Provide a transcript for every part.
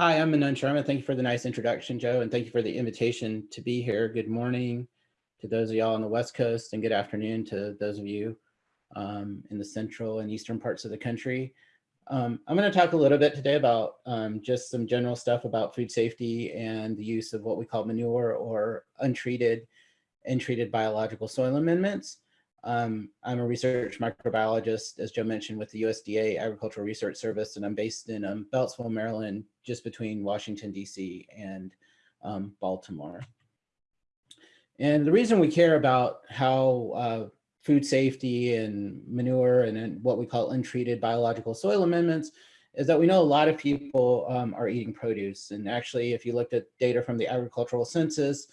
Hi, I'm Manan Sharma. Thank you for the nice introduction, Joe, and thank you for the invitation to be here. Good morning to those of y'all on the West Coast and good afternoon to those of you um, in the central and eastern parts of the country. Um, I'm going to talk a little bit today about um, just some general stuff about food safety and the use of what we call manure or untreated and treated biological soil amendments. Um, I'm a research microbiologist, as Joe mentioned, with the USDA Agricultural Research Service, and I'm based in um, Beltsville, Maryland, just between Washington, DC and um, Baltimore. And the reason we care about how uh, food safety and manure and, and, what we call untreated biological soil amendments is that we know a lot of people um, are eating produce. And actually, if you looked at data from the agricultural census,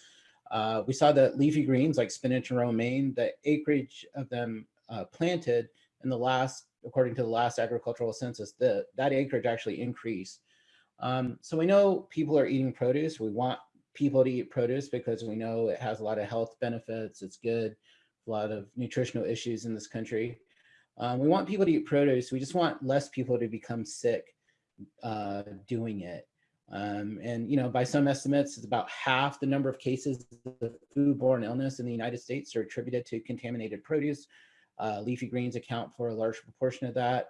uh, we saw that leafy greens like spinach and romaine, the acreage of them uh, planted in the last, according to the last agricultural census, the, that acreage actually increased. Um, so we know people are eating produce. We want people to eat produce because we know it has a lot of health benefits. It's good, a lot of nutritional issues in this country. Um, we want people to eat produce. We just want less people to become sick uh, doing it. Um, and, you know, by some estimates, it's about half the number of cases of foodborne illness in the United States are attributed to contaminated produce. Uh, leafy greens account for a large proportion of that.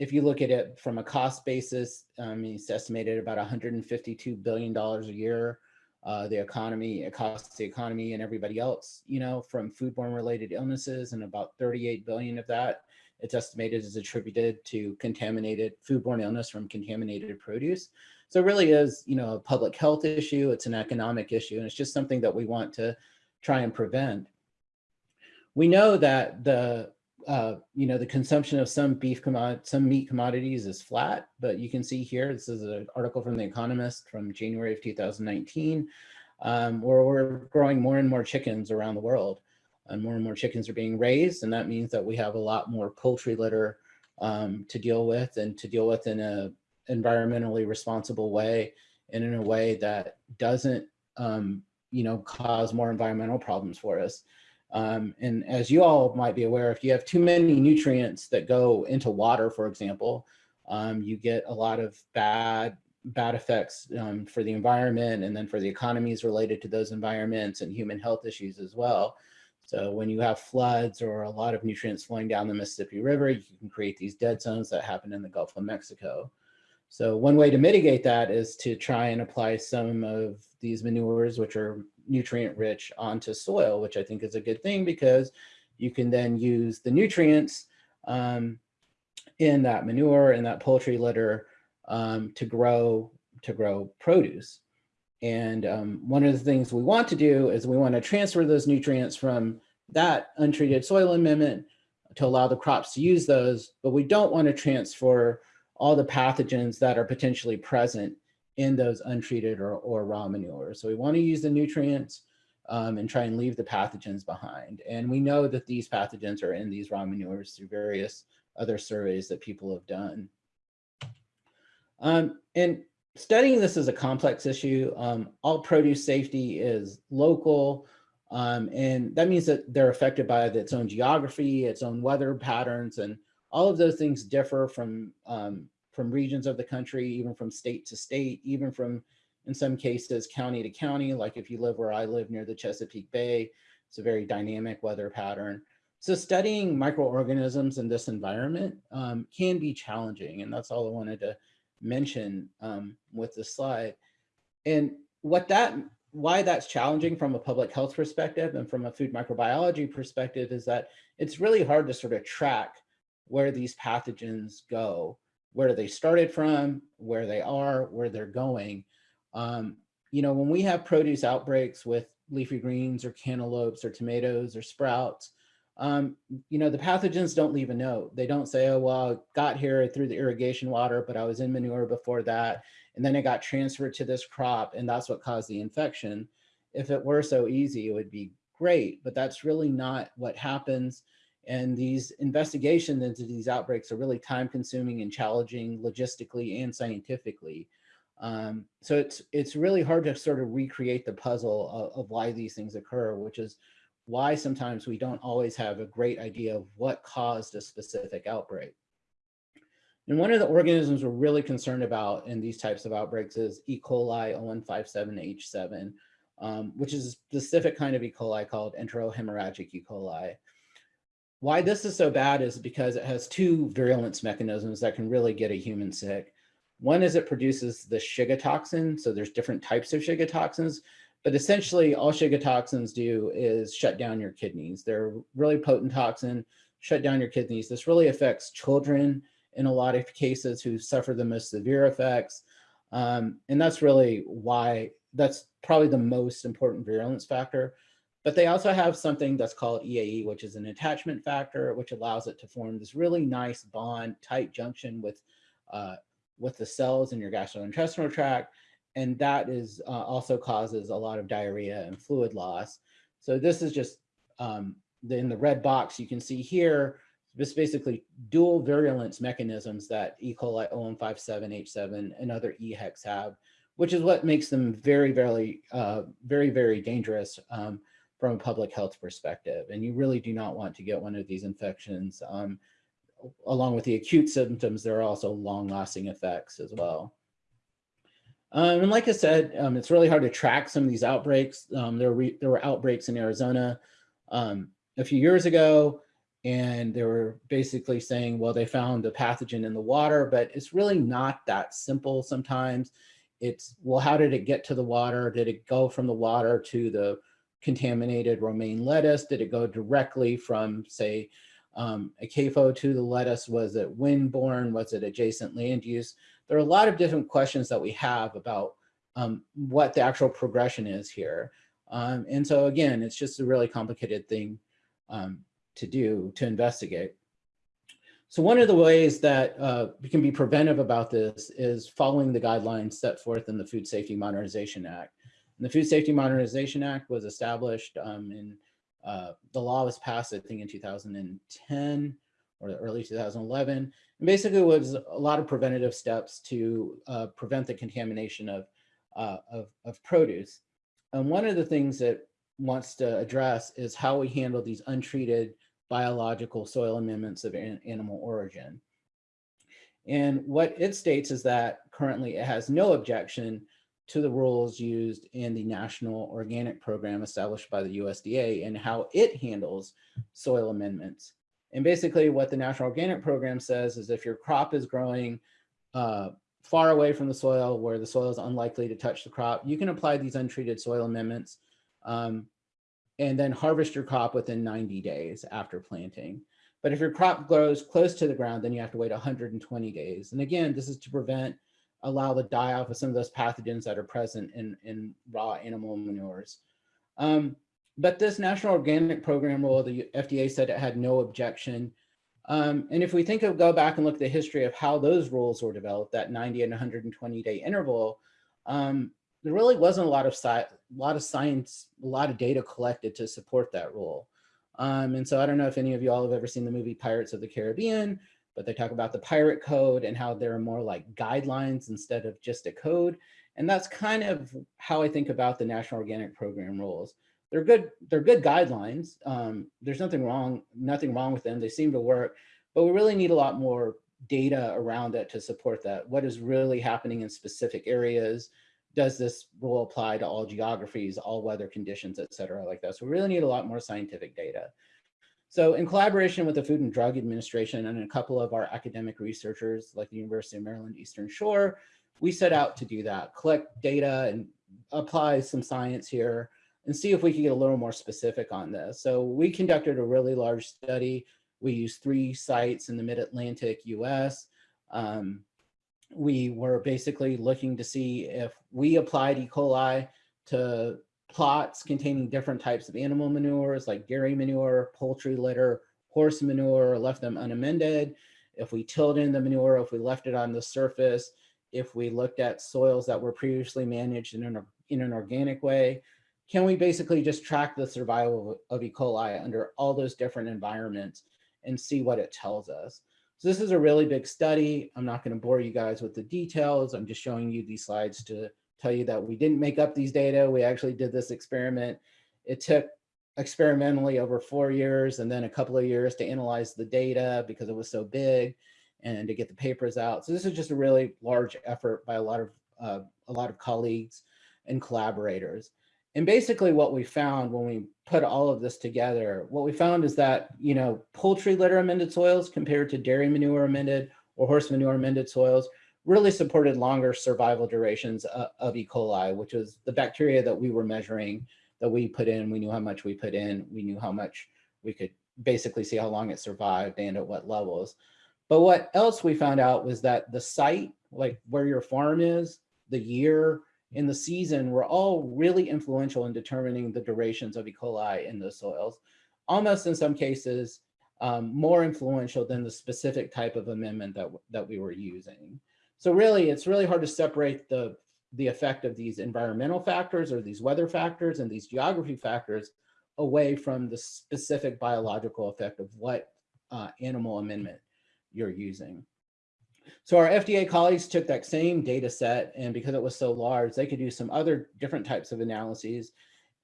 If you look at it from a cost basis, um, it's estimated about $152 billion a year uh, the economy, it costs the economy and everybody else, you know, from foodborne related illnesses and about 38 billion of that it's estimated is attributed to contaminated foodborne illness from contaminated produce. So it really is, you know, a public health issue, it's an economic issue, and it's just something that we want to try and prevent. We know that the uh, you know, the consumption of some beef some meat commodities is flat, but you can see here, this is an article from The Economist from January of 2019, um, where we're growing more and more chickens around the world. And more and more chickens are being raised, and that means that we have a lot more poultry litter um, to deal with and to deal with in a environmentally responsible way and in a way that doesn't, um, you know, cause more environmental problems for us. Um, and as you all might be aware, if you have too many nutrients that go into water, for example, um, you get a lot of bad bad effects um, for the environment and then for the economies related to those environments and human health issues as well. So when you have floods or a lot of nutrients flowing down the Mississippi River, you can create these dead zones that happen in the Gulf of Mexico. So one way to mitigate that is to try and apply some of these manures, which are nutrient rich onto soil, which I think is a good thing because you can then use the nutrients um, in that manure and that poultry litter um, to grow to grow produce. And um, one of the things we want to do is we want to transfer those nutrients from that untreated soil amendment to allow the crops to use those, but we don't want to transfer all the pathogens that are potentially present in those untreated or, or raw manure. So we want to use the nutrients um, and try and leave the pathogens behind. And we know that these pathogens are in these raw manures through various other surveys that people have done. Um, and studying this is a complex issue. Um, all produce safety is local, um, and that means that they're affected by its own geography, its own weather patterns, and all of those things differ from um, from regions of the country, even from state to state, even from, in some cases, county to county, like if you live where I live near the Chesapeake Bay, it's a very dynamic weather pattern. So studying microorganisms in this environment um, can be challenging, and that's all I wanted to mention um, with this slide. And what that, why that's challenging from a public health perspective and from a food microbiology perspective is that it's really hard to sort of track where these pathogens go where they started from, where they are, where they're going. Um, you know, when we have produce outbreaks with leafy greens or cantaloupes or tomatoes or sprouts, um, you know, the pathogens don't leave a note. They don't say, oh, well, I got here through the irrigation water, but I was in manure before that. And then it got transferred to this crop and that's what caused the infection. If it were so easy, it would be great, but that's really not what happens. And these investigations into these outbreaks are really time consuming and challenging logistically and scientifically. Um, so it's, it's really hard to sort of recreate the puzzle of, of why these things occur, which is why sometimes we don't always have a great idea of what caused a specific outbreak. And one of the organisms we're really concerned about in these types of outbreaks is E. coli 0157H7, um, which is a specific kind of E. coli called enterohemorrhagic E. coli. Why this is so bad is because it has two virulence mechanisms that can really get a human sick. One is it produces the Shiga toxin. So there's different types of Shiga toxins, but essentially all Shiga toxins do is shut down your kidneys. They're really potent toxin, shut down your kidneys. This really affects children in a lot of cases who suffer the most severe effects. Um, and that's really why that's probably the most important virulence factor. But they also have something that's called EAE, which is an attachment factor, which allows it to form this really nice bond, tight junction with, uh, with the cells in your gastrointestinal tract. And that is uh, also causes a lot of diarrhea and fluid loss. So this is just um, the, in the red box you can see here, this basically dual virulence mechanisms that E. coli 0157H7 and other EHECs have, which is what makes them very, very, uh, very, very dangerous um, from a public health perspective. And you really do not want to get one of these infections. Um, along with the acute symptoms, there are also long lasting effects as well. Um, and like I said, um, it's really hard to track some of these outbreaks. Um, there, were there were outbreaks in Arizona um, a few years ago and they were basically saying, well, they found the pathogen in the water, but it's really not that simple sometimes. It's, well, how did it get to the water? Did it go from the water to the contaminated romaine lettuce? Did it go directly from, say, um, a CAFO to the lettuce? Was it windborne? Was it adjacent land use? There are a lot of different questions that we have about um, what the actual progression is here. Um, and so again, it's just a really complicated thing um, to do to investigate. So one of the ways that uh, we can be preventive about this is following the guidelines set forth in the Food Safety Modernization Act. And the Food Safety Modernization Act was established um, in, uh, the law was passed, I think in 2010 or early 2011. And basically was a lot of preventative steps to uh, prevent the contamination of, uh, of, of produce. And one of the things that wants to address is how we handle these untreated biological soil amendments of an animal origin. And what it states is that currently it has no objection to the rules used in the National Organic Program established by the USDA and how it handles soil amendments. And basically what the National Organic Program says is if your crop is growing uh, far away from the soil where the soil is unlikely to touch the crop, you can apply these untreated soil amendments um, and then harvest your crop within 90 days after planting. But if your crop grows close to the ground, then you have to wait 120 days. And again, this is to prevent, allow the die off of some of those pathogens that are present in, in raw animal manures. Um, but this National Organic Program rule, the FDA said it had no objection. Um, and if we think of go back and look at the history of how those rules were developed, that 90 and 120 day interval, um, there really wasn't a lot of lot of science, a lot of data collected to support that rule. Um, and so I don't know if any of you all have ever seen the movie Pirates of the Caribbean, but they talk about the pirate code and how there are more like guidelines instead of just a code. And that's kind of how I think about the National Organic Program rules. They're good, they're good guidelines. Um, there's nothing wrong, nothing wrong with them. They seem to work, but we really need a lot more data around it to support that. What is really happening in specific areas? does this rule apply to all geographies, all weather conditions, et cetera, like that. So we really need a lot more scientific data. So in collaboration with the Food and Drug Administration and a couple of our academic researchers like the University of Maryland Eastern Shore, we set out to do that, collect data and apply some science here and see if we can get a little more specific on this. So we conducted a really large study. We used three sites in the mid-Atlantic US. Um, we were basically looking to see if we applied E. coli to plots containing different types of animal manures like dairy manure, poultry litter, horse manure, left them unamended. If we tilled in the manure, if we left it on the surface, if we looked at soils that were previously managed in an, in an organic way, can we basically just track the survival of E. coli under all those different environments and see what it tells us? So this is a really big study. I'm not going to bore you guys with the details. I'm just showing you these slides to tell you that we didn't make up these data. We actually did this experiment. It took experimentally over four years and then a couple of years to analyze the data because it was so big. and to get the papers out. So this is just a really large effort by a lot of uh, a lot of colleagues and collaborators. And basically what we found when we put all of this together, what we found is that, you know, poultry litter amended soils compared to dairy manure amended or horse manure amended soils really supported longer survival durations of, of E. coli, which was the bacteria that we were measuring that we put in. We knew how much we put in. We knew how much we could basically see how long it survived and at what levels. But what else we found out was that the site, like where your farm is, the year, in the season we were all really influential in determining the durations of E. coli in the soils, almost in some cases um, more influential than the specific type of amendment that, that we were using. So really, it's really hard to separate the, the effect of these environmental factors or these weather factors and these geography factors away from the specific biological effect of what uh, animal amendment you're using. So our FDA colleagues took that same data set and because it was so large, they could do some other different types of analyses.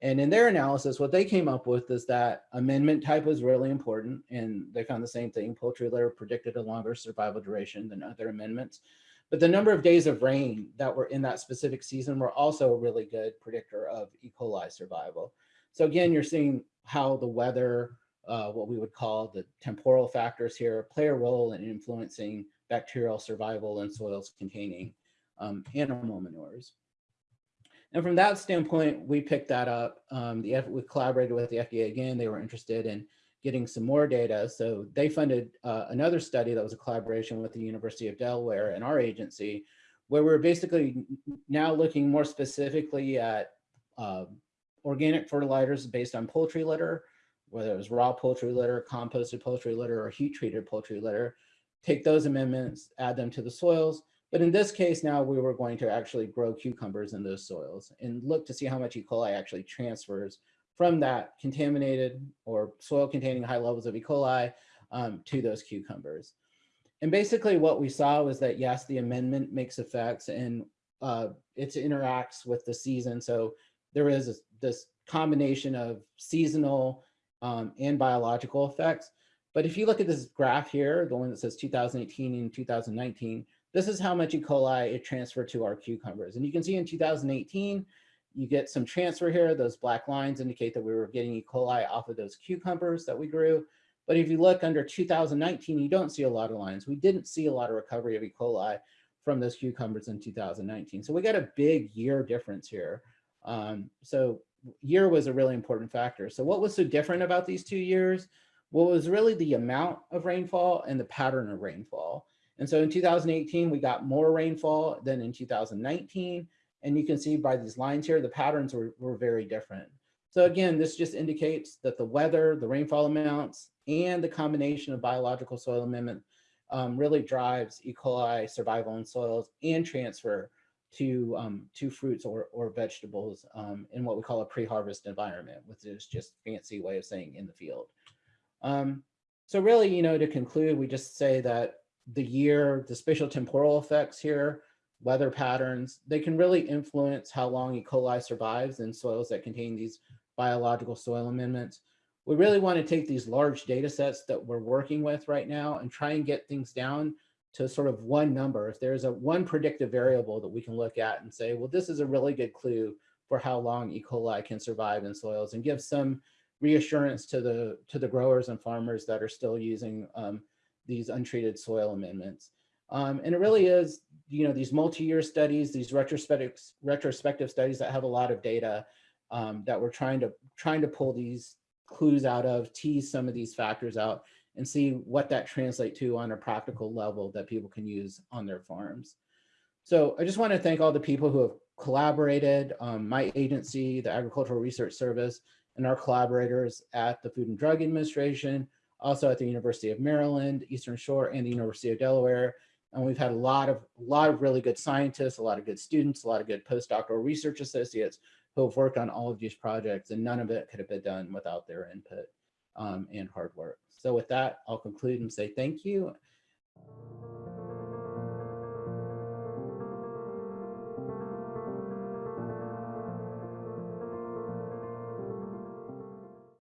And in their analysis, what they came up with is that amendment type was really important. And they found the same thing. Poultry litter predicted a longer survival duration than other amendments. But the number of days of rain that were in that specific season were also a really good predictor of E. coli survival. So again, you're seeing how the weather, uh, what we would call the temporal factors here, play a role in influencing bacterial survival in soils containing um, animal manures. And from that standpoint, we picked that up. Um, the, we collaborated with the FDA again. They were interested in getting some more data. So they funded uh, another study that was a collaboration with the University of Delaware and our agency, where we're basically now looking more specifically at uh, organic fertilizers based on poultry litter, whether it was raw poultry litter, composted poultry litter, or heat treated poultry litter, take those amendments, add them to the soils. But in this case, now we were going to actually grow cucumbers in those soils and look to see how much E. coli actually transfers from that contaminated or soil containing high levels of E. coli um, to those cucumbers. And basically what we saw was that, yes, the amendment makes effects and uh, it interacts with the season. So there is this combination of seasonal um, and biological effects. But if you look at this graph here, the one that says 2018 and 2019, this is how much E. coli it transferred to our cucumbers. And you can see in 2018, you get some transfer here. Those black lines indicate that we were getting E. coli off of those cucumbers that we grew. But if you look under 2019, you don't see a lot of lines. We didn't see a lot of recovery of E. coli from those cucumbers in 2019. So we got a big year difference here. Um, so year was a really important factor. So what was so different about these two years? What was really the amount of rainfall and the pattern of rainfall. And so in 2018, we got more rainfall than in 2019. And you can see by these lines here, the patterns were, were very different. So again, this just indicates that the weather, the rainfall amounts, and the combination of biological soil amendment um, really drives E. coli survival in soils and transfer to, um, to fruits or, or vegetables um, in what we call a pre-harvest environment, which is just fancy way of saying in the field. Um, so really, you know, to conclude, we just say that the year, the spatial temporal effects here, weather patterns, they can really influence how long E. coli survives in soils that contain these biological soil amendments. We really want to take these large data sets that we're working with right now and try and get things down to sort of one number. If there's a one predictive variable that we can look at and say, well, this is a really good clue for how long E. coli can survive in soils and give some reassurance to the to the growers and farmers that are still using um, these untreated soil amendments. Um, and it really is, you know, these multi-year studies, these retrospective retrospective studies that have a lot of data um, that we're trying to trying to pull these clues out of, tease some of these factors out, and see what that translate to on a practical level that people can use on their farms. So I just want to thank all the people who have collaborated, um, my agency, the Agricultural Research Service, and our collaborators at the Food and Drug Administration, also at the University of Maryland, Eastern Shore, and the University of Delaware. And we've had a lot of a lot of really good scientists, a lot of good students, a lot of good postdoctoral research associates who have worked on all of these projects, and none of it could have been done without their input um, and hard work. So with that, I'll conclude and say thank you.